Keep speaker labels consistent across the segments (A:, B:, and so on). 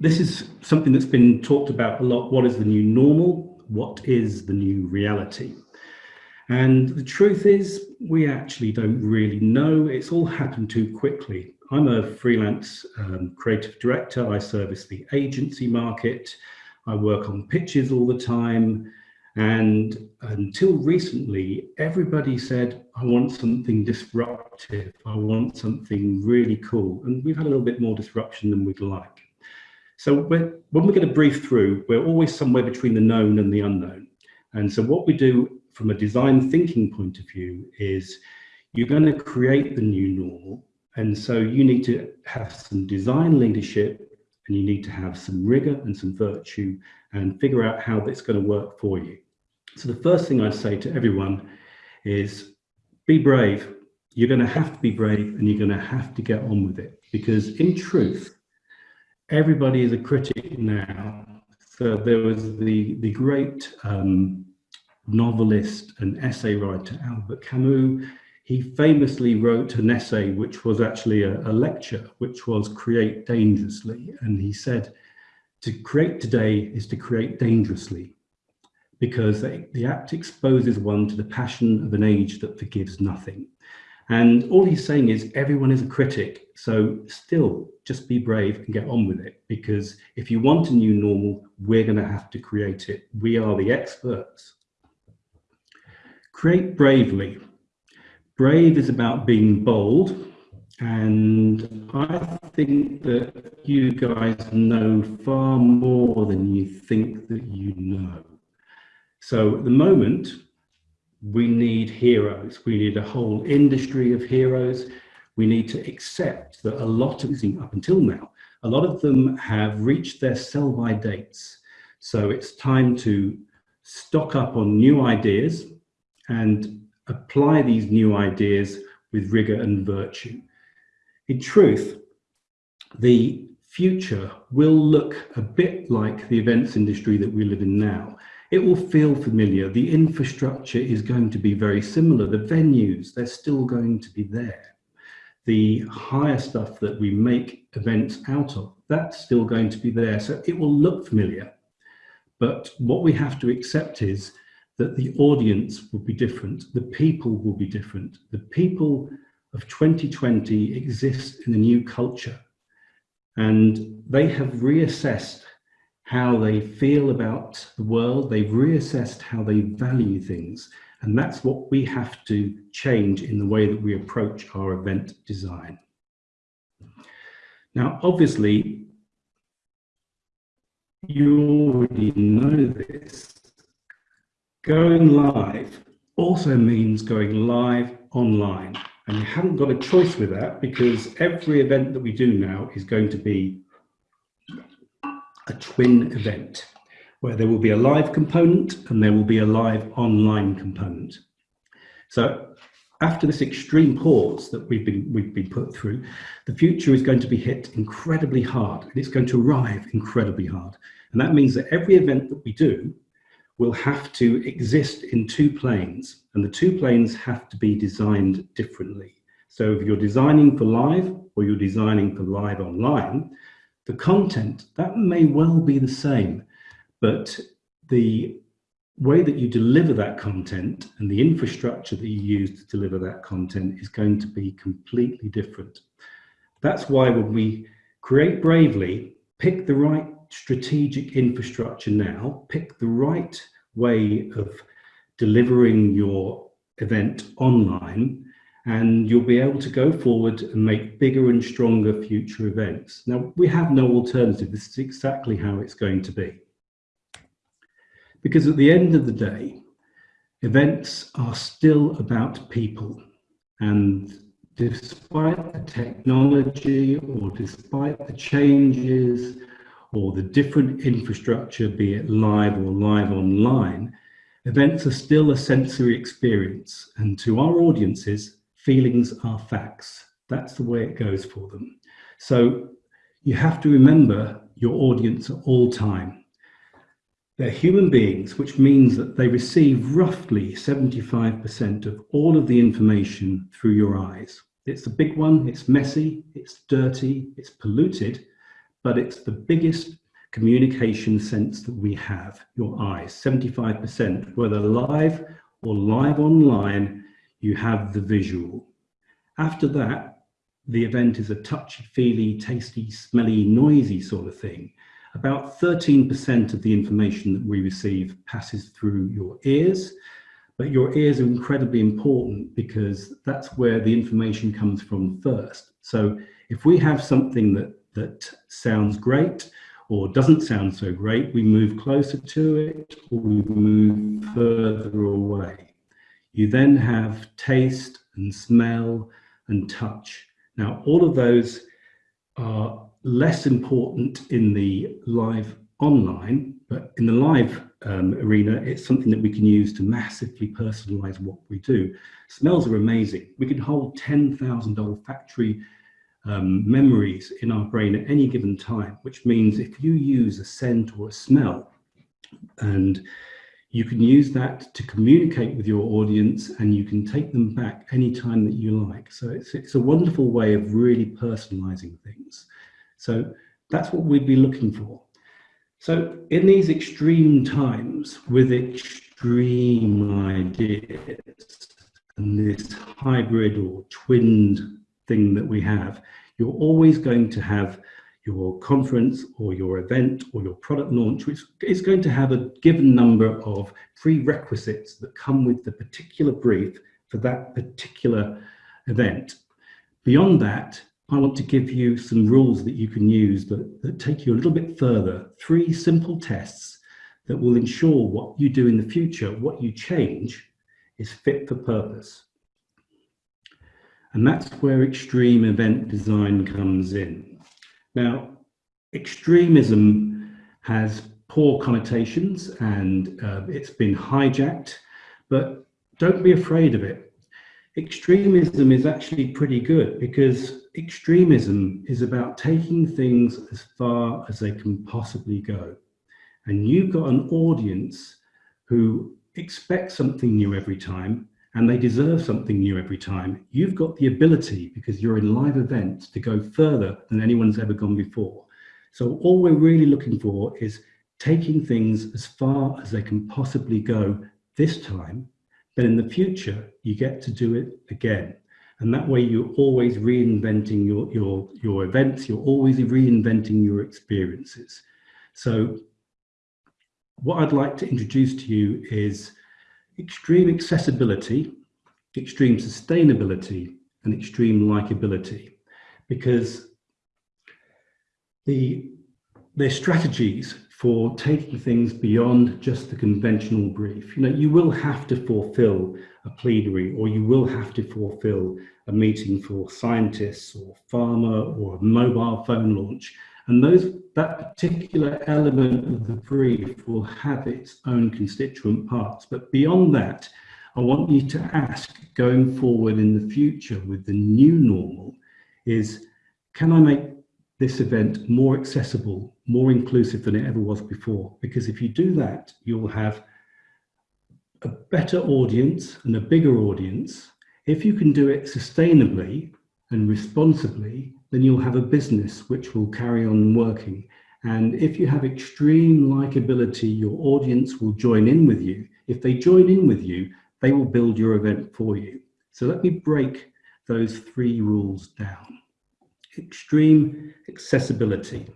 A: this is something that's been talked about a lot. What is the new normal? What is the new reality? And the truth is, we actually don't really know. It's all happened too quickly. I'm a freelance um, creative director. I service the agency market. I work on pitches all the time. And until recently, everybody said, I want something disruptive. I want something really cool. And we've had a little bit more disruption than we'd like. So when we're going to brief through, we're always somewhere between the known and the unknown. And so what we do from a design thinking point of view is you're going to create the new normal. And so you need to have some design leadership and you need to have some rigor and some virtue and figure out how that's going to work for you. So the first thing I'd say to everyone is be brave. You're going to have to be brave and you're going to have to get on with it because in truth, everybody is a critic now. So there was the, the great um, novelist and essay writer Albert Camus. He famously wrote an essay which was actually a, a lecture, which was Create Dangerously. And he said, to create today is to create dangerously because the act exposes one to the passion of an age that forgives nothing. And all he's saying is everyone is a critic. So still just be brave and get on with it. Because if you want a new normal, we're going to have to create it. We are the experts. Create bravely. Brave is about being bold. And I think that you guys know far more than you think that you know. So at the moment, we need heroes. We need a whole industry of heroes. We need to accept that a lot of using up until now, a lot of them have reached their sell-by dates. So it's time to stock up on new ideas and apply these new ideas with rigor and virtue. In truth, the future will look a bit like the events industry that we live in now. It will feel familiar. The infrastructure is going to be very similar. The venues, they're still going to be there. The hire stuff that we make events out of, that's still going to be there. So it will look familiar. But what we have to accept is that the audience will be different. The people will be different. The people of 2020 exist in a new culture and they have reassessed how they feel about the world. They've reassessed how they value things. And that's what we have to change in the way that we approach our event design. Now, obviously, you already know this. Going live also means going live online. And you haven't got a choice with that because every event that we do now is going to be a twin event where there will be a live component and there will be a live online component. So after this extreme pause that we've been, we've been put through, the future is going to be hit incredibly hard and it's going to arrive incredibly hard. And that means that every event that we do will have to exist in two planes and the two planes have to be designed differently. So if you're designing for live or you're designing for live online, the content, that may well be the same, but the way that you deliver that content and the infrastructure that you use to deliver that content is going to be completely different. That's why when we create bravely, pick the right strategic infrastructure now, pick the right way of delivering your event online, and you'll be able to go forward and make bigger and stronger future events. Now, we have no alternative. This is exactly how it's going to be. Because at the end of the day, events are still about people. And despite the technology or despite the changes or the different infrastructure, be it live or live online, events are still a sensory experience. And to our audiences, feelings are facts. That's the way it goes for them. So you have to remember your audience at all time. They're human beings, which means that they receive roughly 75% of all of the information through your eyes. It's a big one, it's messy, it's dirty, it's polluted, but it's the biggest communication sense that we have, your eyes, 75%, whether live or live online, you have the visual. After that, the event is a touchy-feely, tasty, smelly, noisy sort of thing. About 13% of the information that we receive passes through your ears, but your ears are incredibly important because that's where the information comes from first. So if we have something that, that sounds great or doesn't sound so great, we move closer to it or we move further away. You then have taste and smell and touch. Now, all of those are less important in the live online, but in the live um, arena, it's something that we can use to massively personalize what we do. Smells are amazing. We can hold 10,000 olfactory um, memories in our brain at any given time, which means if you use a scent or a smell and you can use that to communicate with your audience and you can take them back anytime that you like. So it's, it's a wonderful way of really personalizing things. So that's what we'd be looking for. So in these extreme times with extreme ideas and this hybrid or twinned thing that we have, you're always going to have your conference or your event or your product launch, which is going to have a given number of prerequisites that come with the particular brief for that particular event. Beyond that, I want to give you some rules that you can use that, that take you a little bit further. Three simple tests that will ensure what you do in the future, what you change, is fit for purpose. And that's where extreme event design comes in. Now, extremism has poor connotations and uh, it's been hijacked, but don't be afraid of it. Extremism is actually pretty good because extremism is about taking things as far as they can possibly go. And you've got an audience who expects something new every time and they deserve something new every time. You've got the ability, because you're in live events, to go further than anyone's ever gone before. So all we're really looking for is taking things as far as they can possibly go this time, but in the future, you get to do it again. And that way you're always reinventing your, your, your events, you're always reinventing your experiences. So what I'd like to introduce to you is extreme accessibility, extreme sustainability, and extreme likability. Because the, their strategies for taking things beyond just the conventional brief. You know, you will have to fulfill a plenary or you will have to fulfill a meeting for scientists or pharma or a mobile phone launch. And those that particular element of the brief will have its own constituent parts. But beyond that, I want you to ask going forward in the future with the new normal is, can I make this event more accessible, more inclusive than it ever was before? Because if you do that, you'll have a better audience and a bigger audience. If you can do it sustainably and responsibly, then you'll have a business which will carry on working. And if you have extreme likability, your audience will join in with you. If they join in with you, they will build your event for you. So let me break those three rules down. Extreme accessibility.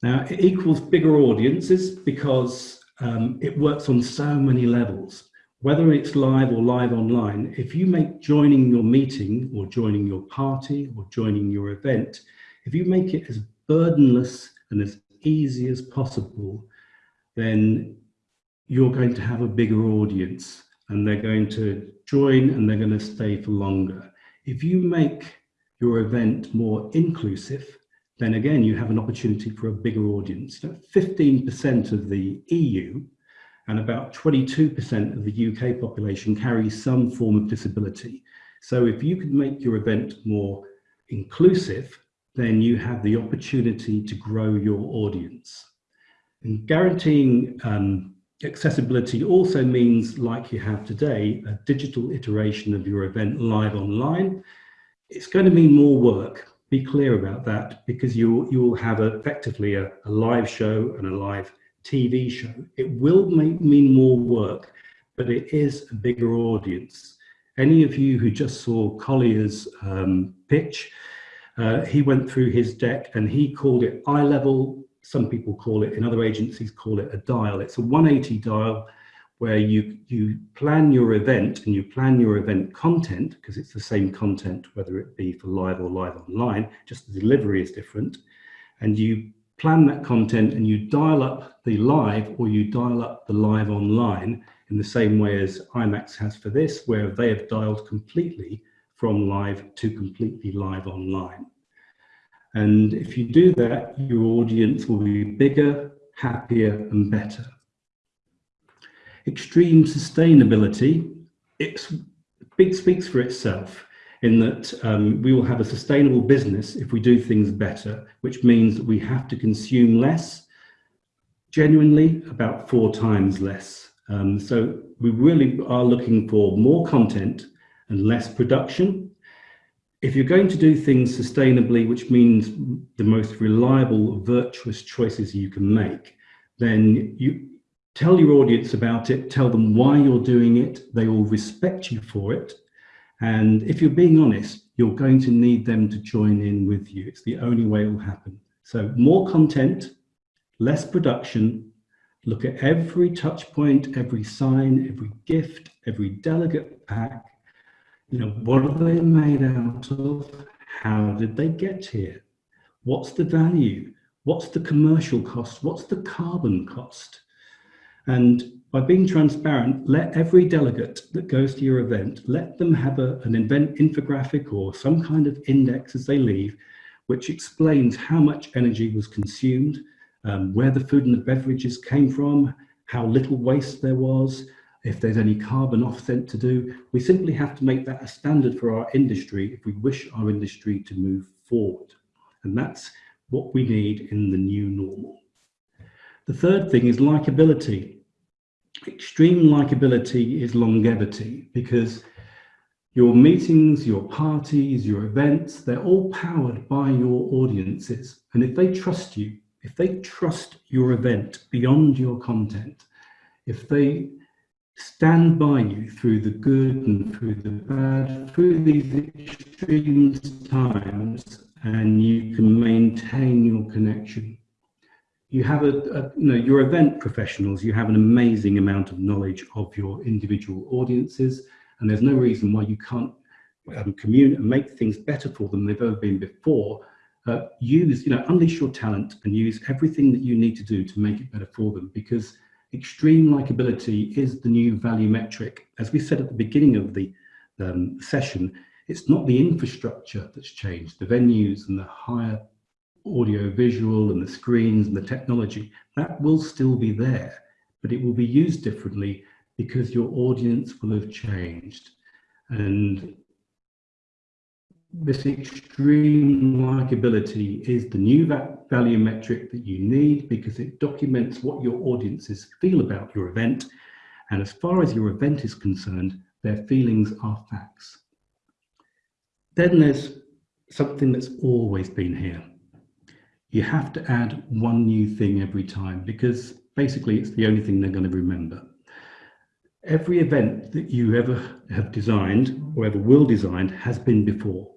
A: Now, it equals bigger audiences because um, it works on so many levels whether it's live or live online, if you make joining your meeting or joining your party or joining your event, if you make it as burdenless and as easy as possible, then you're going to have a bigger audience and they're going to join and they're going to stay for longer. If you make your event more inclusive, then again, you have an opportunity for a bigger audience. 15% of the EU and about 22% of the UK population carries some form of disability. So if you could make your event more inclusive, then you have the opportunity to grow your audience. And guaranteeing um, accessibility also means, like you have today, a digital iteration of your event live online. It's going to mean more work be clear about that because you you will have effectively a, a, live show and a live TV show. It will make, mean more work, but it is a bigger audience. Any of you who just saw Collier's um, pitch, uh, he went through his deck and he called it eye level. Some people call it, in other agencies call it a dial. It's a 180 dial where you, you plan your event and you plan your event content because it's the same content, whether it be for live or live online, just the delivery is different. And you plan that content and you dial up the live or you dial up the live online in the same way as IMEX has for this, where they have dialed completely from live to completely live online. And if you do that, your audience will be bigger, happier and better. Extreme sustainability, it speaks for itself in that um, we will have a sustainable business if we do things better, which means that we have to consume less, genuinely about four times less. Um, so we really are looking for more content and less production. If you're going to do things sustainably, which means the most reliable, virtuous choices you can make, then you Tell your audience about it, tell them why you're doing it, they will respect you for it. And if you're being honest, you're going to need them to join in with you. It's the only way it will happen. So more content, less production, look at every touch point, every sign, every gift, every delegate pack. You know, what are they made out of? How did they get here? What's the value? What's the commercial cost? What's the carbon cost? And by being transparent, let every delegate that goes to your event, let them have a, an event infographic or some kind of index as they leave, which explains how much energy was consumed, um, where the food and the beverages came from, how little waste there was, if there's any carbon offset to do. We simply have to make that a standard for our industry if we wish our industry to move forward. And that's what we need in the new normal. The third thing is likability. Extreme likability is longevity because your meetings, your parties, your events, they're all powered by your audiences. And if they trust you, if they trust your event beyond your content, if they stand by you through the good and through the bad, through these extreme times, and you can maintain your connection, you have a, a, you know your event professionals you have an amazing amount of knowledge of your individual audiences and there's no reason why you can't um, communicate and make things better for them than they've ever been before. Uh, use you know unleash your talent and use everything that you need to do to make it better for them because extreme likability is the new value metric. As we said at the beginning of the um, session it's not the infrastructure that's changed. The venues and the hire audio visual and the screens and the technology, that will still be there, but it will be used differently because your audience will have changed. And this extreme likability is the new value metric that you need because it documents what your audiences feel about your event. And as far as your event is concerned, their feelings are facts. Then there's something that's always been here you have to add one new thing every time because basically it's the only thing they're going to remember. Every event that you ever have designed or ever will design has been before.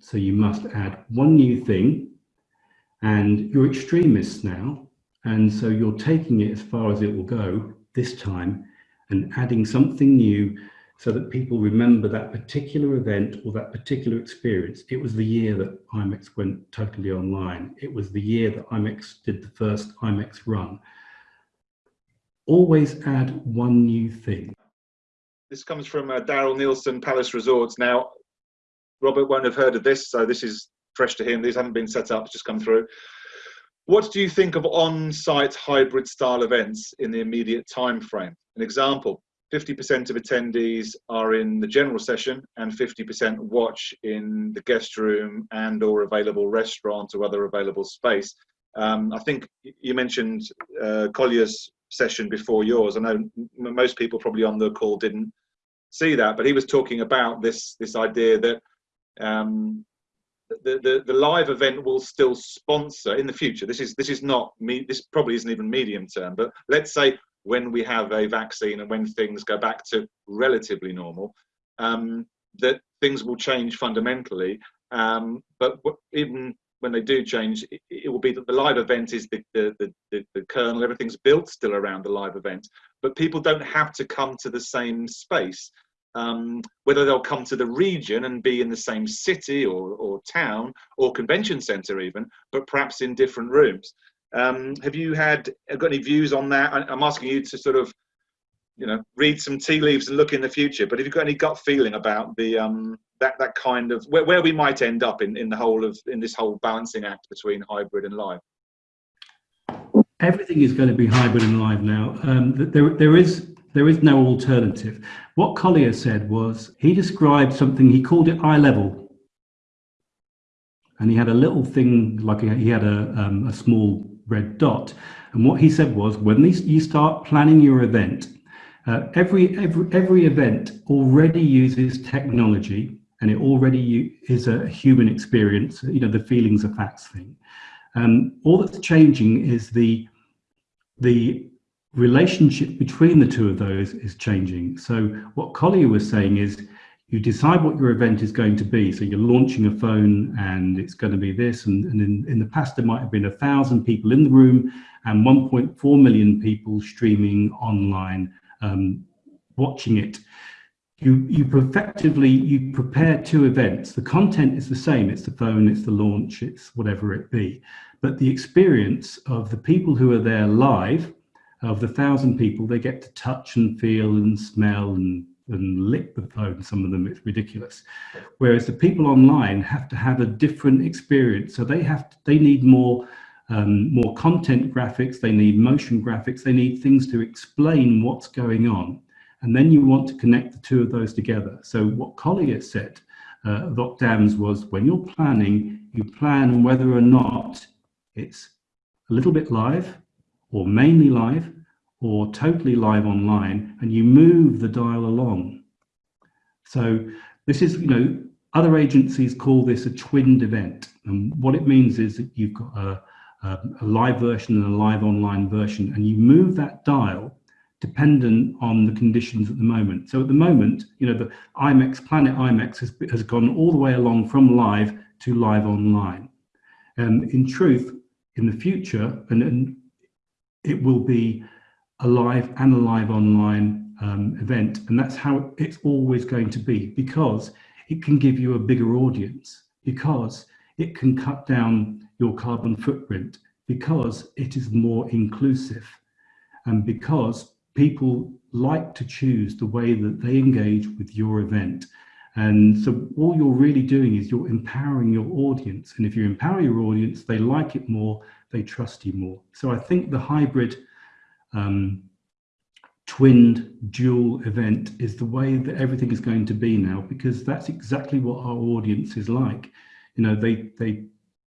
A: So you must add one new thing and you're extremists now. And so you're taking it as far as it will go this time and adding something new so that people remember that particular event or that particular experience. It was the year that IMEX went totally online. It was the year that IMEX did the first IMEX run. Always add one new thing.
B: This comes from uh, Daryl Nielsen, Palace Resorts. Now, Robert won't have heard of this, so this is fresh to him. These haven't been set up, it's just come through. What do you think of on-site hybrid style events in the immediate time frame? An example, 50% of attendees are in the general session and 50% watch in the guest room and or available restaurant or other available space. Um, I think you mentioned uh, Collier's session before yours. I know most people probably on the call didn't see that, but he was talking about this this idea that um, the, the, the live event will still sponsor in the future. This is this is not me. This probably isn't even medium term. But let's say when we have a vaccine and when things go back to relatively normal, um, that things will change fundamentally. Um, but even when they do change, it, it, will be that the live event is the, the, the, the, kernel, everything's built still around the live event, but people don't have to come to the same space. Um, whether they'll come to the region and be in the same city or, or town or convention center even, but perhaps in different rooms. Um, have you had got any views on that? I'm asking you to sort of, you know, read some tea leaves and look in the future. But have you got any gut feeling about the um, that that kind of where, where we might end up in in the whole of in this whole balancing act between hybrid and live?
A: Everything is going to be hybrid and live now. Um, there there is there is no alternative. What Collier said was he described something he called it eye level and he had a little thing like he had a, um, a small red dot. And what he said was, when these, you start planning your event, uh, every, every, every event already uses technology and it already is a human experience, you know, the feelings of facts thing. Um, all that's changing is the, the relationship between the two of those is changing. So what Collier was saying is, you decide what your event is going to be. So you're launching a phone and it's going to be this. And, and in, in the past, there might have been a thousand people in the room and 1.4 million people streaming online, um, watching it. You, you effectively, you prepare two events. The content is the same. It's the phone, it's the launch, it's whatever it be. But the experience of the people who are there live, of the thousand people, they get to touch and feel and smell and and lick the phone, some of them, it's ridiculous. Whereas the people online have to have a different experience. So they have, to, they need more, um, more content graphics, they need motion graphics, they need things to explain what's going on. And then you want to connect the two of those together. So what Collier said uh, of was when you're planning, you plan whether or not it's a little bit live or mainly live or totally live online and you move the dial along. So this is, you know, other agencies call this a twinned event. And what it means is that you've got a, a, a live version and a live online version and you move that dial dependent on the conditions at the moment. So at the moment, you know, the IMEX, Planet IMEX has, has gone all the way along from live to live online. And in truth, in the future, and, and it will be a live and a live online um, event. And that's how it's always going to be because it can give you a bigger audience, because it can cut down your carbon footprint, because it is more inclusive, and because people like to choose the way that they engage with your event. And so all you're really doing is you're empowering your audience. And if you empower your audience, they like it more, they trust you more. So I think the hybrid um, twinned dual event is the way that everything is going to be now because that's exactly what our audience is like. You know they they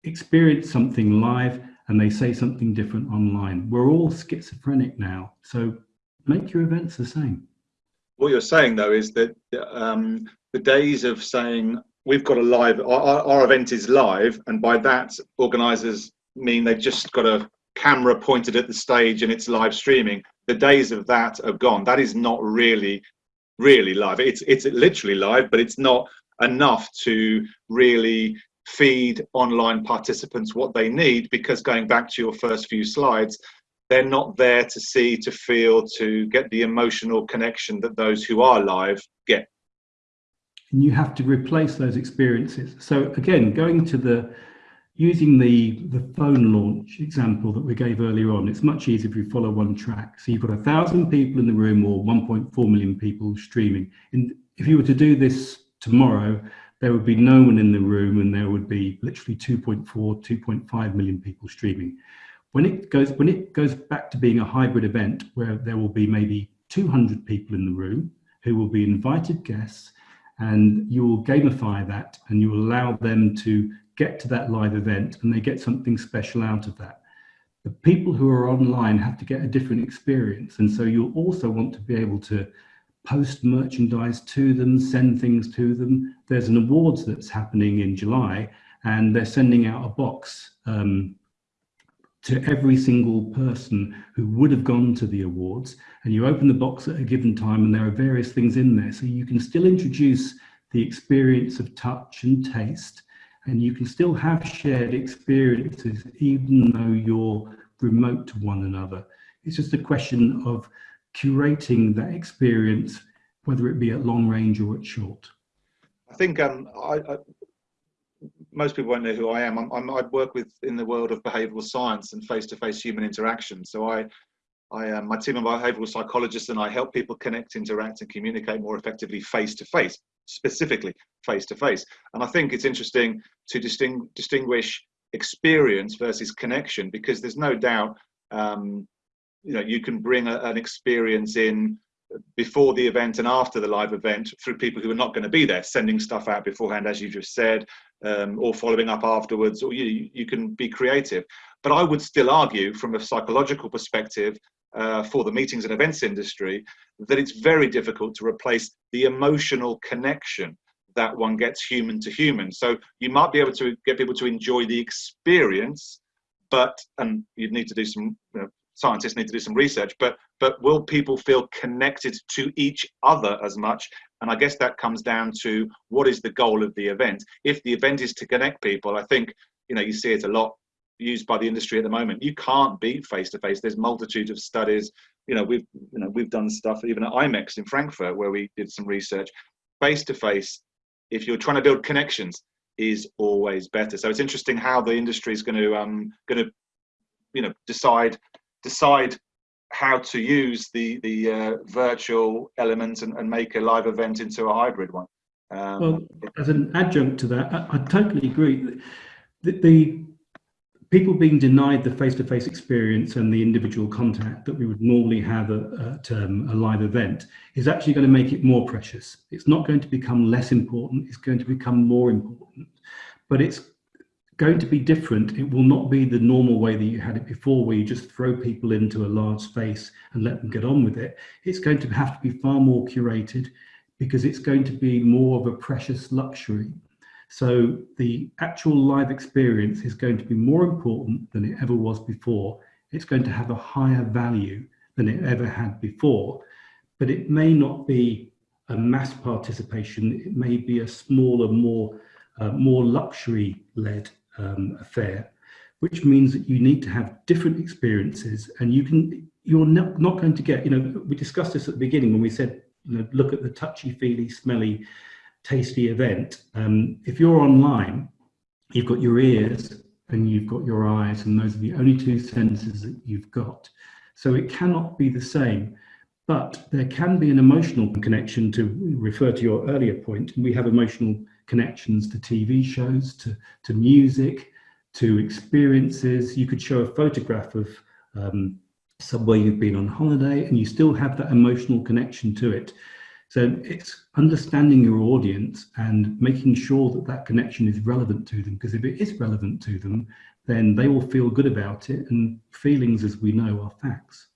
A: experience something live and they say something different online. We're all schizophrenic now so make your events the same.
B: What you're saying though is that um, the days of saying we've got a live our, our event is live and by that organizers mean they've just got a camera pointed at the stage and it's live streaming the days of that are gone. That is not really really live. It's it's literally live but it's not enough to really feed online participants what they need because going back to your first few slides they're not there to see to feel to get the emotional connection that those who are live get.
A: And you have to replace those experiences. So again going to the using the, the phone launch example that we gave earlier on, it's much easier if you follow one track. So you've got a thousand people in the room or 1.4 million people streaming. And if you were to do this tomorrow, there would be no one in the room and there would be literally 2.4, 2.5 million people streaming. When it goes when it goes back to being a hybrid event where there will be maybe 200 people in the room who will be invited guests and you will gamify that and you will allow them to get to that live event and they get something special out of that. The people who are online have to get a different experience. And so you'll also want to be able to post merchandise to them, send things to them. There's an awards that's happening in July and they're sending out a box um, to every single person who would have gone to the awards and you open the box at a given time and there are various things in there so you can still introduce the experience of touch and taste and you can still have shared experiences even though you're remote to one another it's just a question of curating that experience whether it be at long range or at short
B: i think um, I, I most people won't know who I am. I'm, I'm, i work with in the world of behavioural science and face-to-face human interaction. So I, I, um, my team of behavioural psychologists and I help people connect, interact, and communicate more effectively face-to-face, specifically face-to-face. And I think it's interesting to disting, distinguish experience versus connection because there's no doubt, um, you know, you can bring a, an experience in before the event and after the live event through people who are not going to be there, sending stuff out beforehand, as you just said, um, or following up afterwards, or you, you can be creative. But I would still argue from a psychological perspective uh, for the meetings and events industry that it's very difficult to replace the emotional connection that one gets human to human. So you might be able to get people to enjoy the experience, but, and you'd need to do some, you know, scientists need to do some research, but, but will people feel connected to each other as much and I guess that comes down to what is the goal of the event. If the event is to connect people, I think, you know, you see it a lot used by the industry at the moment. You can't beat face to face. There's multitude of studies. You know, we've you know we've done stuff even at IMEX in Frankfurt where we did some research. Face to face, if you're trying to build connections, is always better. So it's interesting how the industry is going to um going to you know decide decide how to use the the uh, virtual element and, and, make a live event into a hybrid one.
A: Um, well, as an adjunct to that, I, I totally agree. The, the, people being denied the face-to-face -face experience and the individual contact that we would normally have at um, a live event is actually going to make it more precious. It's not going to become less important. It's going to become more important. But it's going to be different. It will not be the normal way that you had it before, where you just throw people into a large space and let them get on with it. It's going to have to be far more curated because it's going to be more of a precious luxury. So the actual live experience is going to be more important than it ever was before. It's going to have a higher value than it ever had before, but it may not be a mass participation. It may be a smaller, more uh, more luxury led um, affair, which means that you need to have different experiences and you can, you're not, not going to get, you know, we discussed this at the beginning when we said, you know, look at the touchy feely, smelly, tasty event. Um, if you're online, you've got your ears and you've got your eyes and those are the only two senses that you've got. So it cannot be the same but there can be an emotional connection to refer to your earlier point we have emotional connections to TV shows, to, to music, to experiences. You could show a photograph of um, somewhere you've been on holiday and you still have that emotional connection to it. So it's understanding your audience and making sure that that connection is relevant to them, because if it is relevant to them, then they will feel good about it. And feelings, as we know, are facts.